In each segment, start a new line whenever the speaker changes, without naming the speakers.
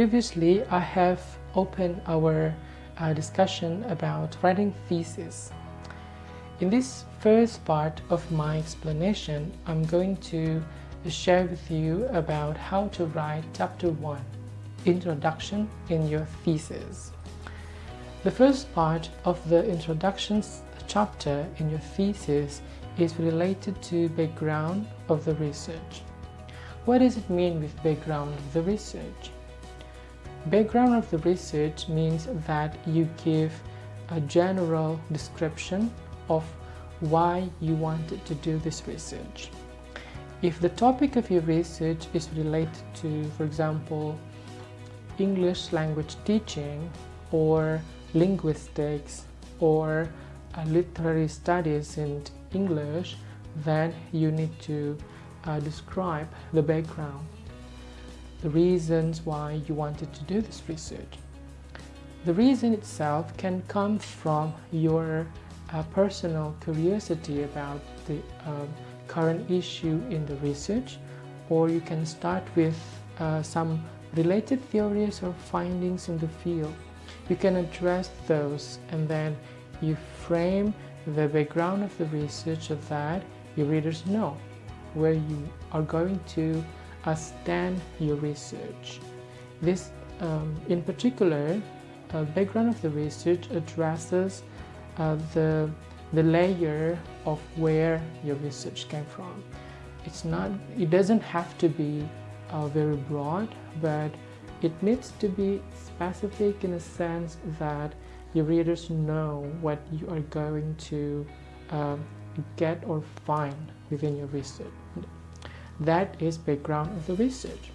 Previously I have opened our uh, discussion about writing thesis. In this first part of my explanation, I'm going to share with you about how to write chapter 1, Introduction in your thesis. The first part of the introduction chapter in your thesis is related to background of the research. What does it mean with background of the research? Background of the research means that you give a general description of why you wanted to do this research. If the topic of your research is related to, for example, English language teaching or linguistics or uh, literary studies in English, then you need to uh, describe the background, the reasons why you wanted to do this research. The reason itself can come from your uh, personal curiosity about the um, current issue in the research or you can start with uh, some related theories or findings in the field. You can address those and then you frame the background of the research so that your readers know where you are going to uh, stand your research. This, um, in particular, uh, background of the research addresses uh, the, the layer of where your research came from. It's not, it doesn't have to be uh, very broad, but it needs to be specific in a sense that your readers know what you are going to um, get or find within your research. That is background of the research.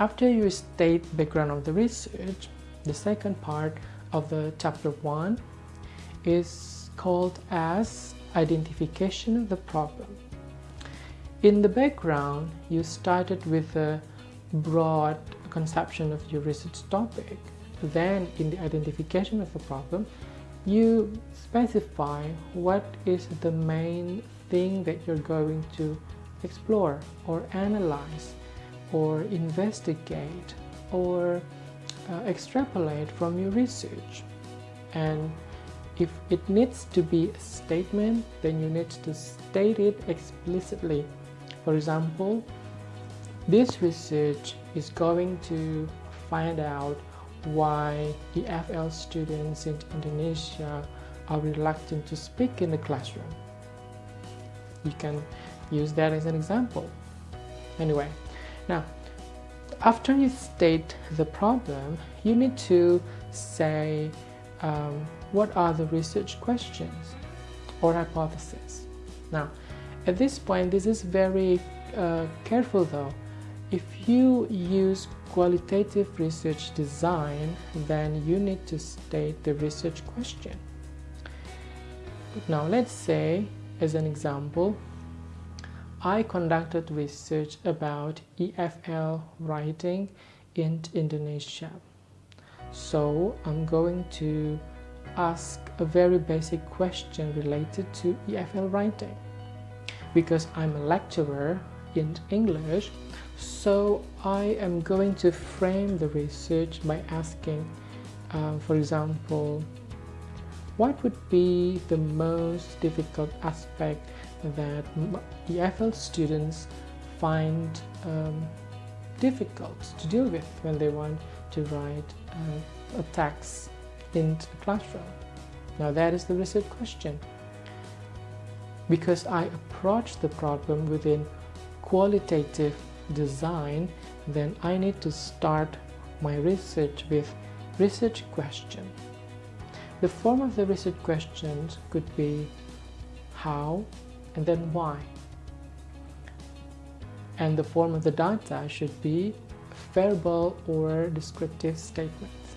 After you state background of the research, the second part of the chapter 1 is called as identification of the problem. In the background, you started with a broad conception of your research topic. Then in the identification of the problem, you specify what is the main thing that you're going to explore or analyze or investigate or uh, extrapolate from your research and if it needs to be a statement then you need to state it explicitly for example this research is going to find out why EFL students in Indonesia are reluctant to speak in the classroom. You can use that as an example. Anyway, now after you state the problem, you need to say um, what are the research questions or hypotheses. Now, at this point, this is very uh, careful though. If you use qualitative research design, then you need to state the research question. Now, let's say, as an example, I conducted research about EFL writing in Indonesia. So I'm going to ask a very basic question related to EFL writing. Because I'm a lecturer in English, so I am going to frame the research by asking, um, for example, what would be the most difficult aspect that the EFL students find um, difficult to deal with when they want to write uh, a text in the classroom. Now that is the research question. Because I approach the problem within qualitative design, then I need to start my research with research question. The form of the research questions could be how, and then why. And the form of the data should be verbal or descriptive statements.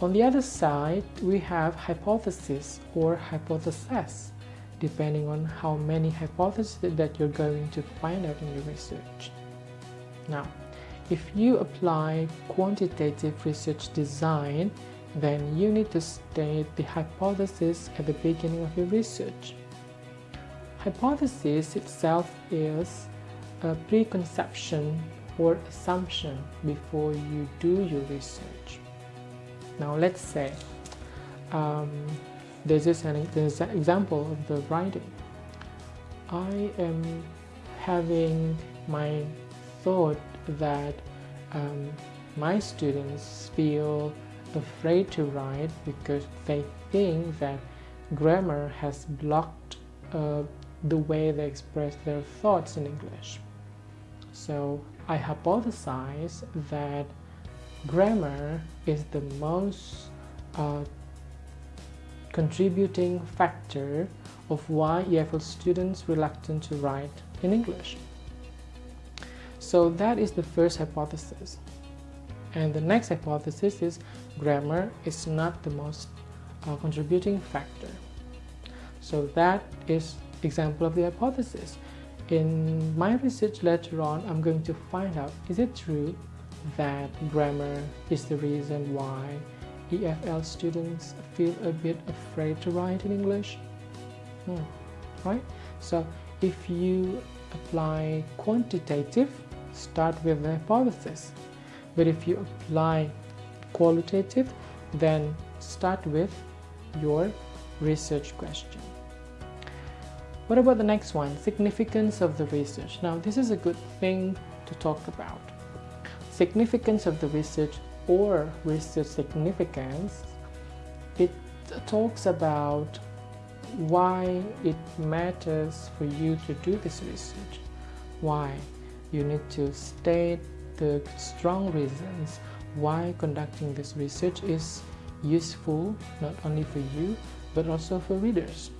On the other side, we have hypothesis or hypothesis, depending on how many hypotheses that you're going to find out in your research. Now, if you apply quantitative research design, then you need to state the hypothesis at the beginning of your research. Hypothesis itself is a preconception or assumption before you do your research. Now let's say um, this is an, example of the writing. I am having my thought that um, my students feel afraid to write because they think that grammar has blocked uh, the way they express their thoughts in English. So I hypothesize that grammar is the most uh, contributing factor of why EFL students reluctant to write in English. So that is the first hypothesis. And the next hypothesis is grammar is not the most uh, contributing factor. So that is example of the hypothesis. In my research later on, I'm going to find out, is it true that grammar is the reason why EFL students feel a bit afraid to write in English? Hmm. Right? So if you apply quantitative, start with the hypothesis. But if you apply qualitative, then start with your research question. What about the next one? Significance of the research. Now, this is a good thing to talk about. Significance of the research or research significance, it talks about why it matters for you to do this research. Why? You need to state the strong reasons why conducting this research is useful not only for you but also for readers.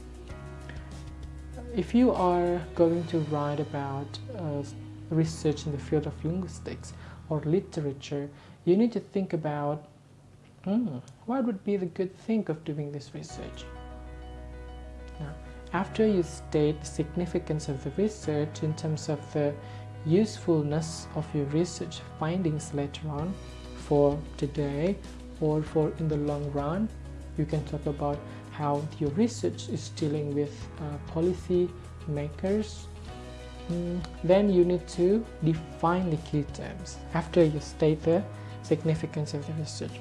If you are going to write about uh, research in the field of linguistics or literature, you need to think about hmm, what would be the good thing of doing this research. Now, after you state the significance of the research in terms of the usefulness of your research findings later on for today or for in the long run, you can talk about how your research is dealing with uh, policy makers. Mm, then you need to define the key terms after you state the significance of the research.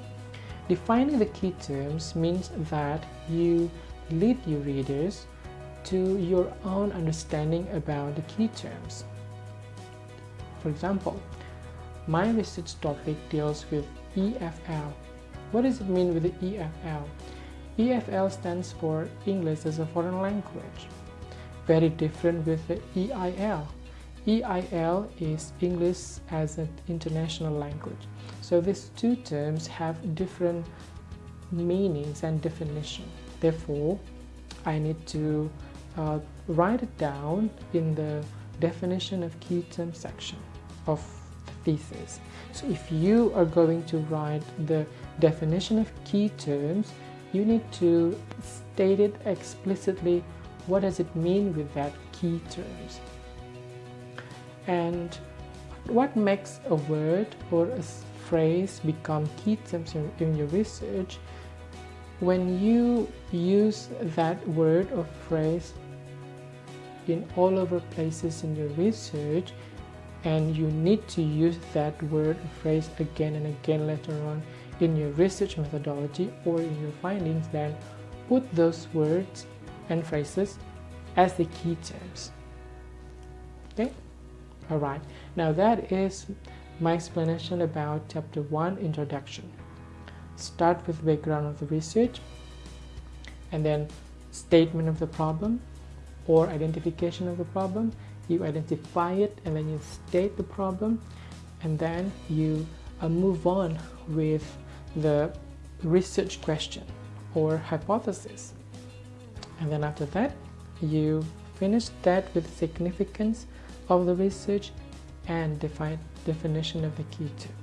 Defining the key terms means that you lead your readers to your own understanding about the key terms for example my research topic deals with EFL what does it mean with the EFL EFL stands for English as a Foreign Language. Very different with the EIL. EIL is English as an international language. So these two terms have different meanings and definition. Therefore, I need to uh, write it down in the definition of key term section of the thesis. So if you are going to write the definition of key terms, you need to state it explicitly. What does it mean with that key terms? And what makes a word or a phrase become key terms in your research? When you use that word or phrase in all over places in your research and you need to use that word or phrase again and again later on in your research methodology or in your findings. Then put those words and phrases as the key terms. Okay? All right. Now that is my explanation about chapter 1 introduction. Start with background of the research and then statement of the problem or identification of the problem you identify it and then you state the problem and then you uh, move on with the research question or hypothesis. And then after that, you finish that with significance of the research and define definition of the key term.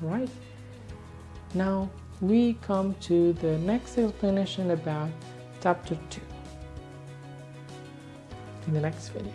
Right? Now we come to the next explanation about chapter 2 in the next video.